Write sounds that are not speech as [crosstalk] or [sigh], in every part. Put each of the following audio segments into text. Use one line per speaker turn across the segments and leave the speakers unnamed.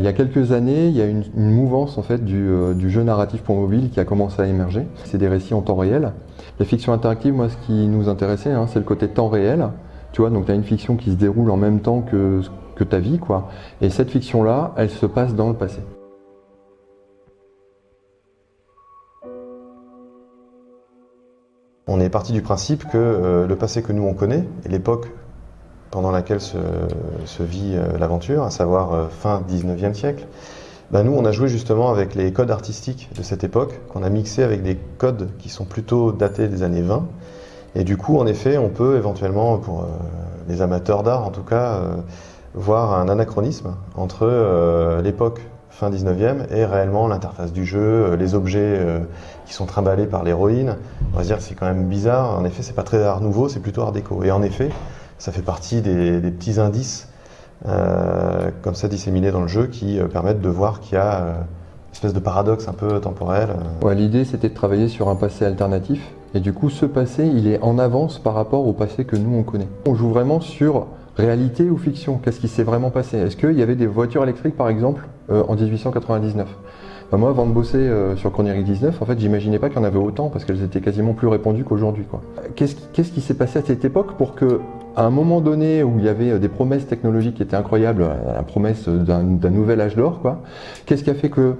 Il y a quelques années, il y a une, une mouvance en fait du, euh, du, jeu narratif pour mobile qui a commencé à émerger. C'est des récits en temps réel. La fiction interactive, moi, ce qui nous intéressait, hein, c'est le côté temps réel. Tu vois, donc tu as une fiction qui se déroule en même temps que, que ta vie, quoi. Et cette fiction-là, elle se passe dans le passé.
On est parti du principe que euh, le passé que nous on connaît, et l'époque pendant laquelle se, vit euh, l'aventure, à savoir euh, fin 19e siècle, ben nous on a joué justement avec les codes artistiques de cette époque, qu'on a mixé avec des codes qui sont plutôt datés des années 20. Et du coup, en effet, on peut éventuellement, pour les amateurs d'art en tout cas, voir un anachronisme entre l'époque fin 19e, et réellement l'interface du jeu, euh, les objets euh, qui sont trimballés par l'héroïne. On va se dire c'est quand même bizarre, en effet c'est pas très art nouveau, c'est plutôt art déco. Et en effet, ça fait partie des, petits indices euh, comme ça disséminés dans le jeu qui permettent de voir qu'il y a une espèce de paradoxe un peu temporel.
L'idée c'était de travailler sur un passé alternatif, et du coup ce passé il est en avance par rapport au passé que nous on connaît. On joue vraiment sur Réalité ou fiction Qu'est-ce qui s'est vraiment passé? Est-ce qu'il y avait des voitures électriques, par exemple, euh, en 1899 ben Moi, avant de bosser euh, sur Chronerie 19, en fait, j'imaginais pas qu'il y en avait autant, parce qu'elles étaient quasiment plus répandues qu'aujourd'hui. Qu'est-ce qui s'est passé à cette époque pour que, à un moment donné où il y avait euh, des promesses technologiques qui étaient incroyables, la promesse d'un nouvel âge d'or, qu'est-ce qui a fait que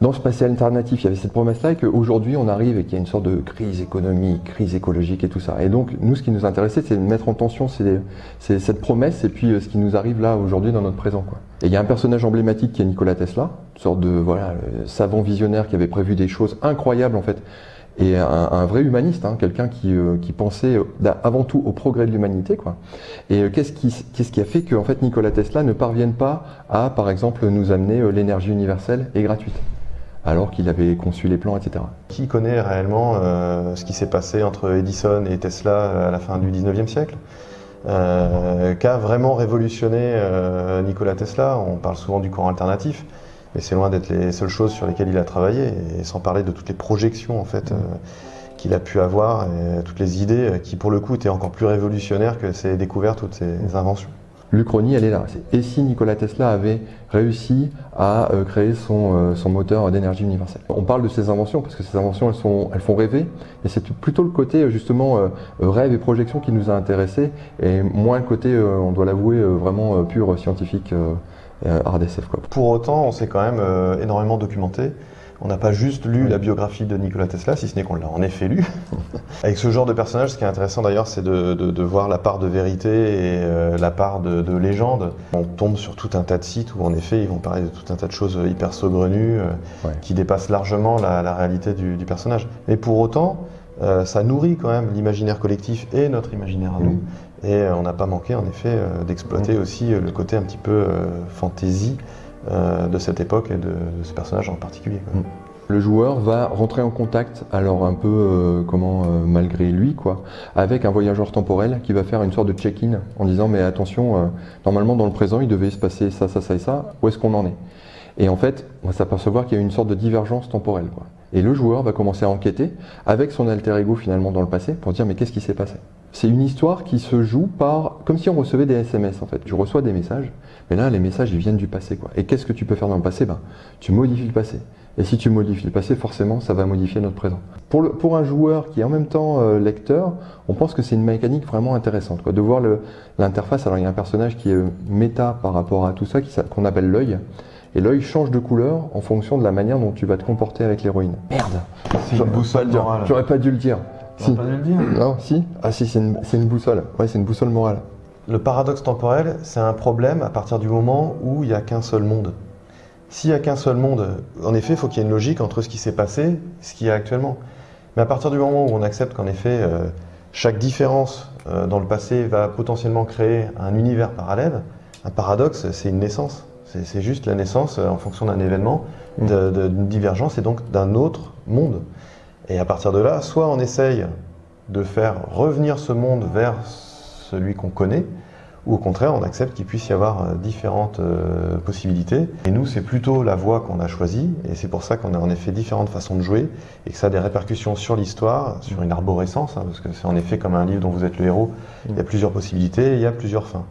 dans ce passé alternatif, il y avait cette promesse-là et qu'aujourd'hui on arrive et qu'il y a une sorte de crise économique, crise écologique et tout ça. Et donc nous, ce qui nous intéressait, c'est de mettre en tension cette promesse et puis euh, ce qui nous arrive là aujourd'hui dans notre présent. Quoi. Et il y a un personnage emblématique qui est Nikola Tesla, une sorte de voilà savant visionnaire qui avait prévu des choses incroyables en fait et un, vrai humaniste, hein, quelqu'un qui, euh, pensait euh, avant tout au progrès de l'humanité. quoi. Et qu'est-ce qui, qu'est-ce qui, a fait que fait, Nikola Tesla ne parvienne pas à, par exemple, nous amener l'énergie universelle et gratuite alors qu'il avait conçu les plans, etc.
Qui connaît réellement euh, ce qui s'est passé entre Edison et Tesla à la fin du 19e siècle? Euh, Qu'a vraiment révolutionné euh, Nikola Tesla? On parle souvent du courant alternatif, mais c'est loin d'être les seules choses sur lesquelles il a travaillé, et sans parler de toutes les projections en fait. qu'il a pu avoir et toutes les idées qui pour le coup étaient encore plus révolutionnaires que ses découvertes ou ses inventions.
L'Uchronie, elle est là. Et si Nikola Tesla avait réussi à euh, créer son, euh, son moteur d'énergie universelle? On parle de ces inventions parce que ces inventions, elles, sont, elles font rêver. Et c'est plutôt le côté, euh, justement, rêve et projection qui nous a intéressés et moins le côté, on doit l'avouer, vraiment pur scientifique, Quoi.
Pour autant, on s'est quand même énormément documenté. On n'a pas juste lu la biographie de Nikola Tesla, si ce n'est qu'on l'a en effet lu. [laughs] Avec ce genre de personnage, ce qui est intéressant d'ailleurs, c'est de, voir la part de vérité et euh, la part de, légende. On tombe sur tout un tas de sites où en effet ils vont parler de tout un tas de choses hyper saugrenues, euh, qui dépassent largement la, réalité du, personnage. Mais pour autant, euh, ça nourrit quand même l'imaginaire collectif et notre imaginaire à nous. Mm. Et on n'a pas manqué en effet d'exploiter mm. aussi le côté un petit peu fantaisie euh, de cette époque et de, ce personnage en particulier. Mm.
Le joueur va rentrer en contact, alors un peu euh, comment euh, malgré lui, quoi, avec un voyageur temporel qui va faire une sorte de check-in en disant mais attention, normalement dans le présent il devait se passer ça, ça, ça et ça, où est-ce qu'on en est? Et en fait, on va s'apercevoir qu'il y a une sorte de divergence temporelle. Quoi. Et le joueur va commencer à enquêter avec son alter ego finalement dans le passé pour dire mais qu'est-ce qui s'est passé? C'est une histoire qui se joue par comme si on recevait des SMS en fait. Je reçois des messages, mais là les messages ils viennent du passé quoi. Et qu'est-ce que tu peux faire dans le passé? Ben, Tu modifies le passé. Et si tu modifies le passé, forcément, ça va modifier notre présent. Pour, le, pour un joueur qui est en même temps euh, lecteur, on pense que c'est une mécanique vraiment intéressante. Quoi, de voir l'interface, alors il y a un personnage qui est méta par rapport à tout ça, qu'on appelle l'œil. Et l'œil change de couleur en fonction de la manière dont tu vas te comporter avec l'héroïne.
Merde C'est une boussole morale.
J'aurais pas dû le dire.
Si. pas dû le dire?
Non, si. Ah si, c'est une, une, boussole. Ouais, c'est une boussole morale.
Le paradoxe temporel, c'est un problème à partir du moment où il n'y a qu'un seul monde. S'il n'y a qu'un seul monde, en effet, il faut qu'il y ait une logique entre ce qui s'est passé et ce qu'il y a actuellement. Mais à partir du moment où on accepte qu'en effet, euh, chaque différence euh, dans le passé va potentiellement créer un univers parallèle, un paradoxe, c'est une naissance. C'est juste la naissance, euh, en fonction d'un événement, d'une divergence et donc d'un autre monde. Et à partir de là, soit on essaye de faire revenir ce monde vers celui qu'on connaît, ou au contraire, on accepte qu'il puisse y avoir euh, différentes euh, possibilités. Et nous, c'est plutôt la voie qu'on a choisie, et c'est pour ça qu'on a en effet différentes façons de jouer, et que ça a des répercussions sur l'histoire, sur une arborescence, hein, parce que c'est en effet comme un livre dont vous êtes le héros, il y a plusieurs possibilités, il y a plusieurs fins.